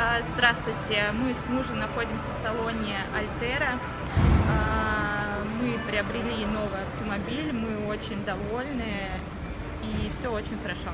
А, здравствуйте, мы с мужем находимся в салоне Альтера. А, мы приобрели новый автомобиль, мы очень довольны и все очень хорошо.